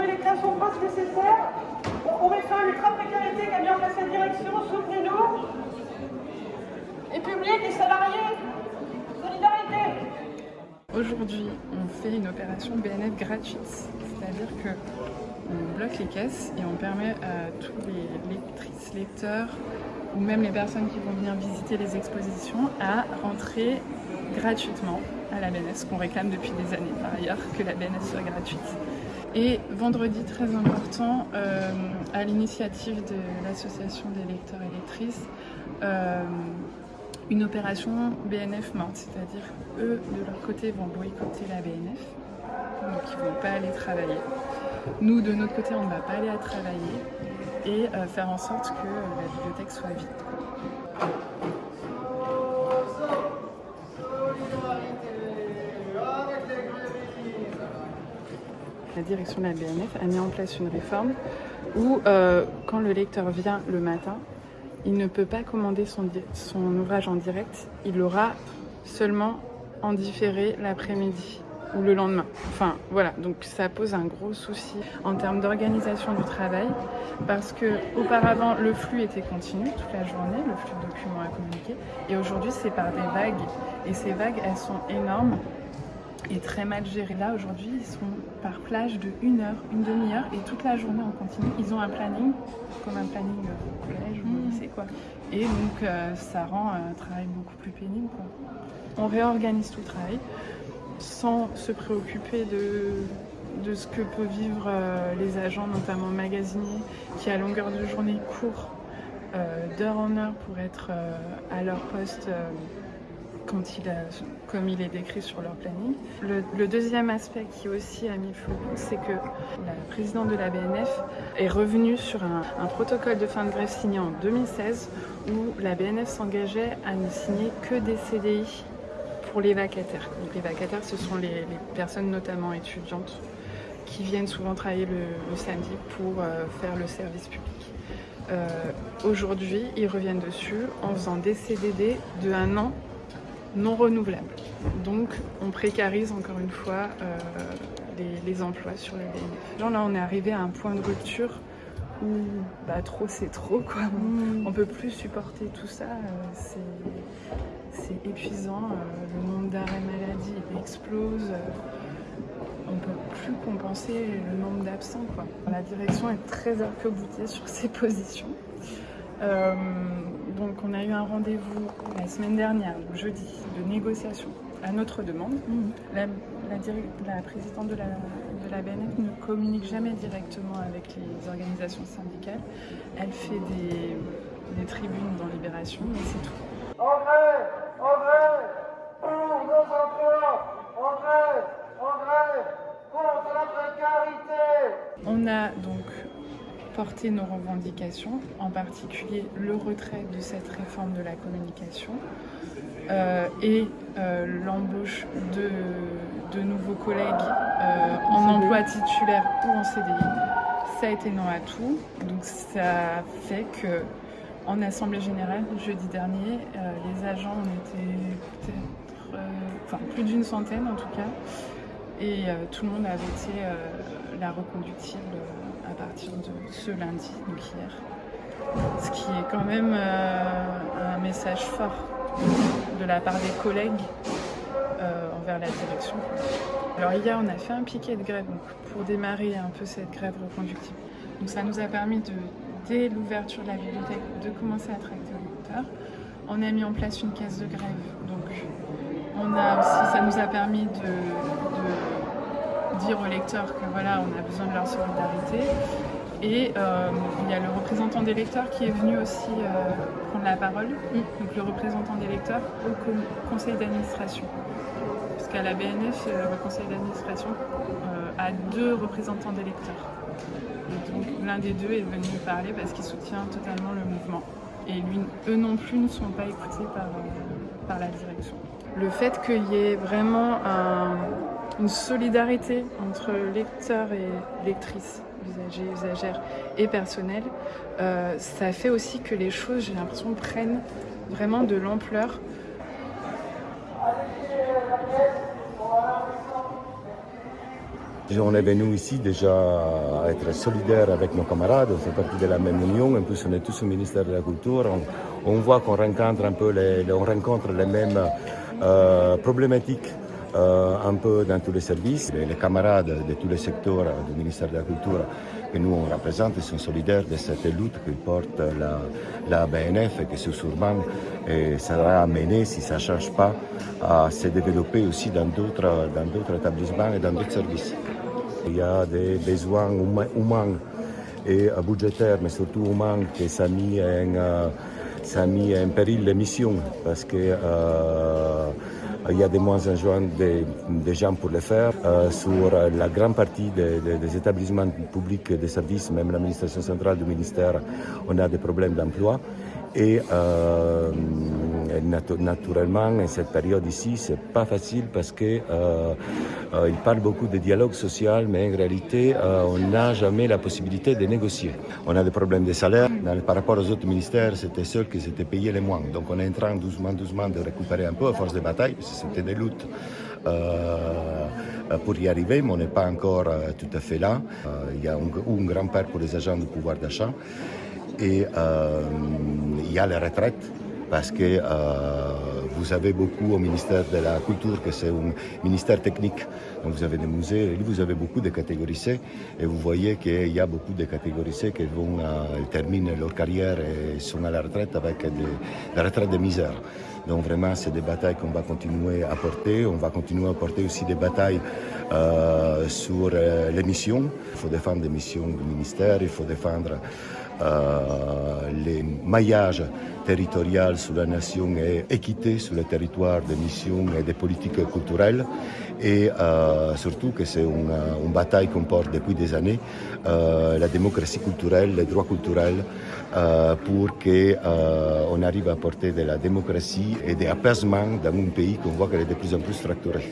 ait les créations de postes nécessaires, pour qu'on mette fin à l'ultra-précarité qu'a mis en place la direction, soutenez-nous. Et public et salariés, solidarité Aujourd'hui, on fait une opération BNF gratuite, c'est-à-dire que on bloque les caisses et on permet à tous les lectrices, lecteurs ou même les personnes qui vont venir visiter les expositions à rentrer gratuitement à la BNF, ce qu'on réclame depuis des années par ailleurs, que la BNF soit gratuite. Et vendredi, très important, euh, à l'initiative de l'association des lecteurs et lectrices, euh, une opération BNF morte, c'est-à-dire eux, de leur côté, vont boycotter la BNF, donc ils ne vont pas aller travailler. Nous, de notre côté, on ne va pas aller à travailler et euh, faire en sorte que la bibliothèque soit vide. La direction de la BNF a mis en place une réforme où, euh, quand le lecteur vient le matin, il ne peut pas commander son, ouvrage en direct, il l'aura seulement en différé l'après-midi ou le lendemain. Enfin voilà, donc ça pose un gros souci en termes d'organisation du travail parce que auparavant le flux était continu toute la journée, le flux de documents à communiquer. Et aujourd'hui c'est par des vagues. Et ces vagues elles sont énormes très mal gérées. Là aujourd'hui ils sont par plage de une heure, une demi-heure et toute la journée en continu. Ils ont un planning comme un planning au collège ou au lycée quoi. Et donc euh, ça rend un travail beaucoup plus pénible quoi. On réorganise tout le travail sans se préoccuper de, de ce que peuvent vivre euh, les agents, notamment magasiniers, qui à longueur de journée courent euh, d'heure en heure pour être euh, à leur poste euh, comme il est décrit sur leur planning. Le, deuxième aspect qui aussi a mis feu c'est que la présidente de la BNF est revenue sur un, protocole de fin de grève signé en 2016 où la BNF s'engageait à ne signer que des CDI pour les vacataires. Les vacataires, ce sont les, personnes notamment étudiantes qui viennent souvent travailler le, le samedi pour euh, faire le service public. Euh, Aujourd'hui, ils reviennent dessus en faisant des CDD de un an non renouvelables. Donc on précarise encore une fois euh, les, les, emplois sur le BNF. Genre là, on est arrivé à un point de rupture où bah, trop c'est trop quoi. Mmh. On peut plus supporter tout ça. Euh, c'est épuisant. Euh, le nombre d'arrêts maladie explose. On peut plus compenser le nombre d'absents. La direction est très arc-boutée sur ses positions. Donc on a eu un rendez-vous la semaine dernière, jeudi, de négociation à notre demande. Mmh. La, la, la, présidente de la, de la BNF ne communique jamais directement avec les organisations syndicales. Elle fait des, des tribunes dans Libération, mais c'est tout. Porter nos revendications, en particulier le retrait de cette réforme de la communication euh, et euh, l'embauche de, de, nouveaux collègues euh, en emploi titulaire ou en CDI. Ça a été non à tout, donc ça fait que en assemblée générale jeudi dernier, les agents ont été peut-être, enfin plus d'une centaine en tout cas, et tout le monde a voté la reconductible partir de ce lundi, donc hier. Ce qui est quand même euh, un message fort de la part des collègues euh, envers la direction. Alors hier, on a fait un piquet de grève donc, pour démarrer un peu cette grève reconductible. Donc ça nous a permis de, dès l'ouverture de la bibliothèque, de commencer à tracter le lecteur. On a mis en place une caisse de grève, donc on a aussi, ça nous a permis de dire aux lecteurs que voilà, on a besoin de leur solidarité. Et euh, il y a le représentant des lecteurs qui est venu aussi euh, prendre la parole, mm. donc le représentant des lecteurs au conseil d'administration. Parce qu'à la BNF, le conseil d'administration euh, a deux représentants des lecteurs. Et donc l'un des deux est venu parler parce qu'il soutient totalement le mouvement. Et lui, eux non plus ne sont pas écoutés par, par la direction. Le fait qu'il y ait vraiment un, une solidarité entre lecteurs et lectrices, usagers, usagères et personnel, euh, ça fait aussi que les choses, j'ai l'impression, prennent vraiment de l'ampleur. On est venu ici déjà être solidaire avec nos camarades, on fait partie de la même union, en plus on est tous au ministère de la Culture, on, voit qu'on rencontre un peu les, on rencontre les mêmes euh, problématiques euh, un peu dans tous les services. Les, camarades de tous les secteurs du ministère de la Culture que nous on représente sont solidaires de cette lutte que porte la, la BNF et que ce et sera amené, si ça ne change pas, à se développer aussi dans d'autres établissements et dans d'autres services. Il y a des besoins humains et budgétaires, mais surtout humains, qui sont mis en, euh, mis en péril les missions parce que euh, il y a de moins en moins de, gens pour le faire. Euh, sur la grande partie des, des, établissements publics de services, même l'administration centrale du ministère, on a des problèmes d'emploi. Et euh, naturellement, en cette période ici, c'est pas facile parce que euh, euh, parle beaucoup de dialogue social, mais en réalité, on n'a jamais la possibilité de négocier. On a des problèmes de salaire. par rapport aux autres ministères, c'était ceux qui s'étaient payés les moins. Donc on est en train doucement, doucement de récupérer un peu à force de bataille, parce que c'était des luttes. pour y arriver, mais on n'est pas encore tout à fait là. il y a un, un grand-père pour les agents de pouvoir d'achat et euh, il y a la retraite parce que euh, vous avez beaucoup au ministère de la Culture, que c'est un ministère technique. Donc vous avez des musées, vous avez beaucoup de catégories C, et vous voyez qu'il y a beaucoup de catégories C qui vont euh, terminer leur carrière et sont à la retraite avec des, la retraite de misère. Donc vraiment, c'est des batailles qu'on va continuer à porter. On va continuer à porter aussi des batailles euh, sur euh, les missions. Il faut défendre les missions du ministère, il faut défendre euh, les maillages territoriaux sur la nation et équité sur le territoire des missions et des politiques culturelles. Et euh, surtout que c'est une, bataille qu'on porte depuis des années, euh, la démocratie culturelle, les droits culturels, euh, pour qu'on arrive à porter de la démocratie et de l'apaisement dans un pays qu'on voit qu'elle est de plus en plus fracturé.